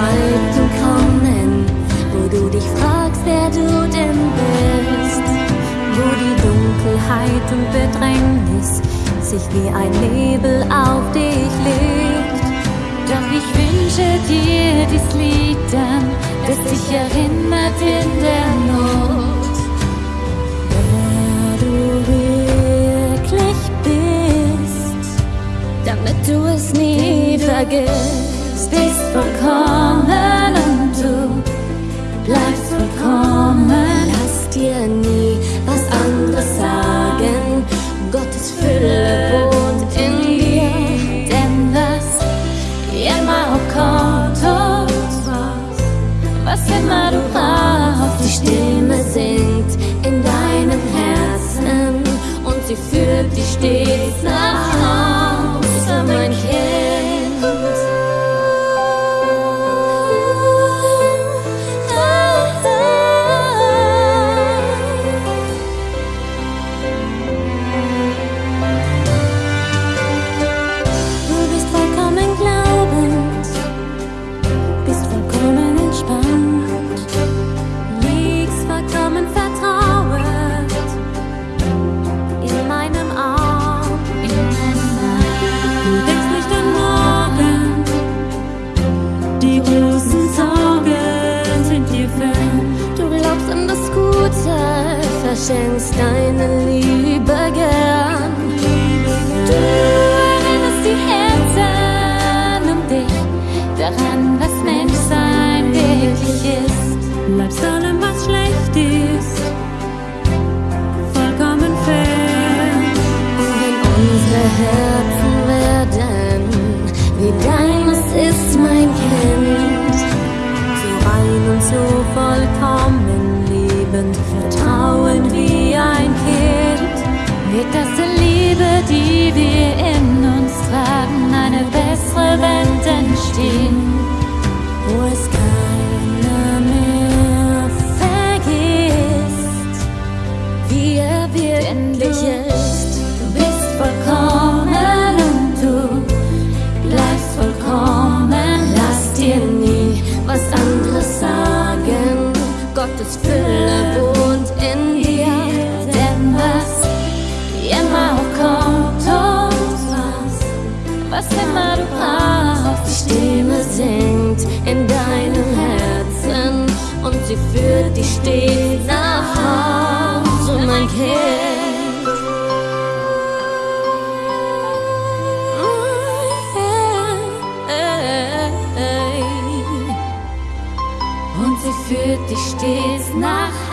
Zeiten kommen, wo du dich fragst, wer du denn bist. Wo die Dunkelheit und Bedrängnis sich wie ein Nebel auf dich legt. Doch ich wünsche dir dies Lied dann, das dich erinnert in der Not. Wer du wirklich bist, damit du es nie vergisst, Bist vollkommen und du bleibst vollkommen. Lass dir nie was anderes sagen. Gottes Fülle wohnt in dir. Denn was immer auch kommt und was, immer du brauchst, Die Stimme singt in deinem Herzen und sie führt dich stets nach verschenkst deine Liebe gern. Du erinnerst die Herzen um dich daran, entstehen. wo es keiner mehr vergisst, wie er wirklich ist. Du bist vollkommen und du bleibst vollkommen. Lass dir nie was anderes sagen. Gottes Fülle wohnt in dir. Denn was immer auch kommt und was, was immer du brauchst, führt dich stets nach Hause, mein Kind. und sie führt dich stets nach